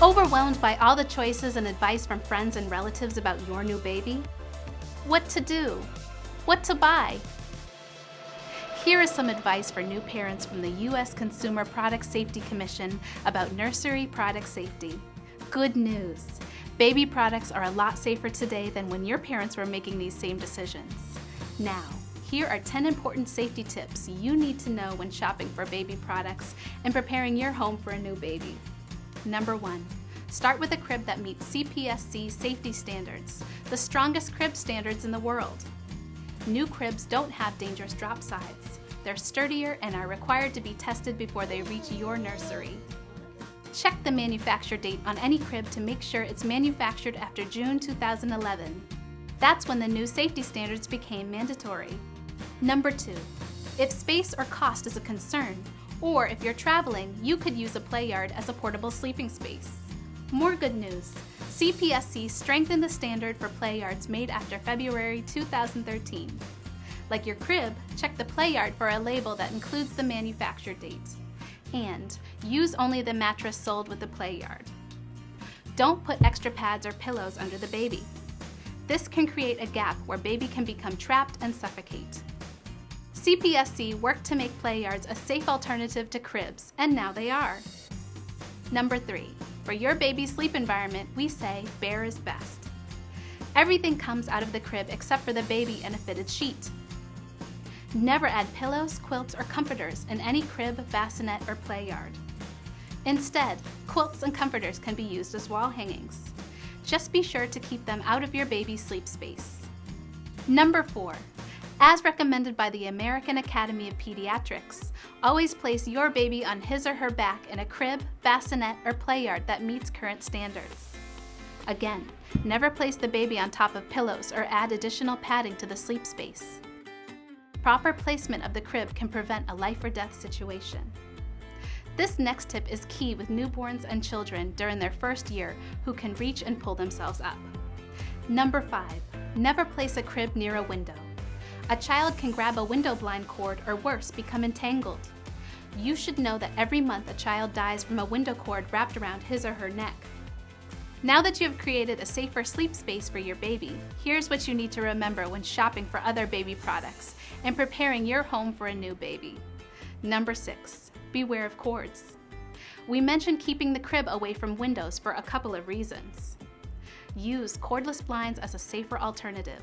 Overwhelmed by all the choices and advice from friends and relatives about your new baby? What to do? What to buy? Here is some advice for new parents from the U.S. Consumer Product Safety Commission about nursery product safety. Good news! Baby products are a lot safer today than when your parents were making these same decisions. Now, here are 10 important safety tips you need to know when shopping for baby products and preparing your home for a new baby. Number one, start with a crib that meets CPSC safety standards, the strongest crib standards in the world. New cribs don't have dangerous drop sides. They're sturdier and are required to be tested before they reach your nursery. Check the manufacture date on any crib to make sure it's manufactured after June 2011. That's when the new safety standards became mandatory. Number two, if space or cost is a concern, or if you're traveling, you could use a play yard as a portable sleeping space. More good news. CPSC strengthened the standard for play yards made after February 2013. Like your crib, check the play yard for a label that includes the manufacture date. And use only the mattress sold with the play yard. Don't put extra pads or pillows under the baby. This can create a gap where baby can become trapped and suffocate. CPSC worked to make play yards a safe alternative to cribs, and now they are. Number three, for your baby's sleep environment, we say bare is best. Everything comes out of the crib except for the baby and a fitted sheet. Never add pillows, quilts, or comforters in any crib, bassinet, or play yard. Instead, quilts and comforters can be used as wall hangings. Just be sure to keep them out of your baby's sleep space. Number four, as recommended by the American Academy of Pediatrics, always place your baby on his or her back in a crib, bassinet, or play yard that meets current standards. Again, never place the baby on top of pillows or add additional padding to the sleep space. Proper placement of the crib can prevent a life or death situation. This next tip is key with newborns and children during their first year who can reach and pull themselves up. Number 5. Never place a crib near a window. A child can grab a window blind cord or worse, become entangled. You should know that every month a child dies from a window cord wrapped around his or her neck. Now that you have created a safer sleep space for your baby, here's what you need to remember when shopping for other baby products and preparing your home for a new baby. Number six, beware of cords. We mentioned keeping the crib away from windows for a couple of reasons. Use cordless blinds as a safer alternative.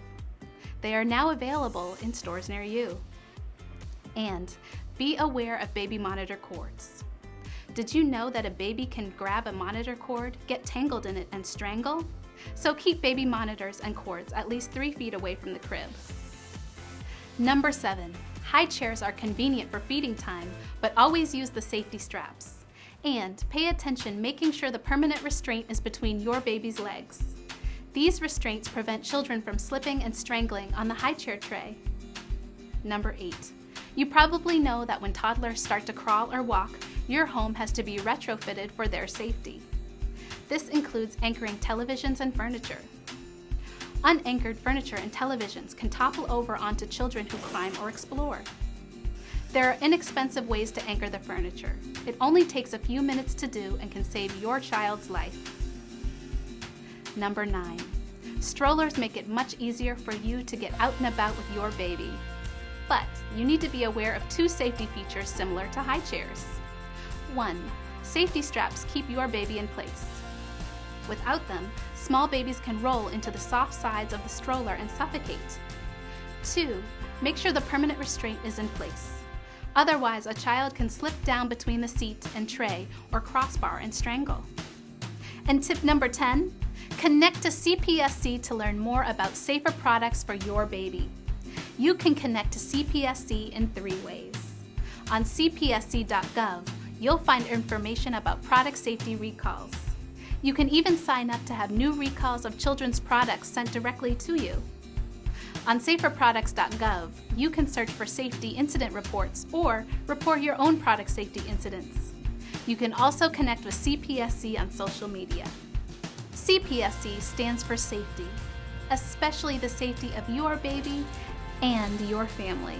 They are now available in stores near you. And be aware of baby monitor cords. Did you know that a baby can grab a monitor cord, get tangled in it, and strangle? So keep baby monitors and cords at least three feet away from the crib. Number seven, high chairs are convenient for feeding time, but always use the safety straps. And pay attention making sure the permanent restraint is between your baby's legs. These restraints prevent children from slipping and strangling on the high chair tray. Number 8. You probably know that when toddlers start to crawl or walk, your home has to be retrofitted for their safety. This includes anchoring televisions and furniture. Unanchored furniture and televisions can topple over onto children who climb or explore. There are inexpensive ways to anchor the furniture. It only takes a few minutes to do and can save your child's life. Number 9. Strollers make it much easier for you to get out and about with your baby. But you need to be aware of two safety features similar to high chairs. 1. Safety straps keep your baby in place. Without them, small babies can roll into the soft sides of the stroller and suffocate. 2. Make sure the permanent restraint is in place. Otherwise, a child can slip down between the seat and tray or crossbar and strangle. And tip number 10, Connect to CPSC to learn more about safer products for your baby. You can connect to CPSC in three ways. On cpsc.gov, you'll find information about product safety recalls. You can even sign up to have new recalls of children's products sent directly to you. On saferproducts.gov, you can search for safety incident reports or report your own product safety incidents. You can also connect with CPSC on social media. CPSC stands for safety, especially the safety of your baby and your family.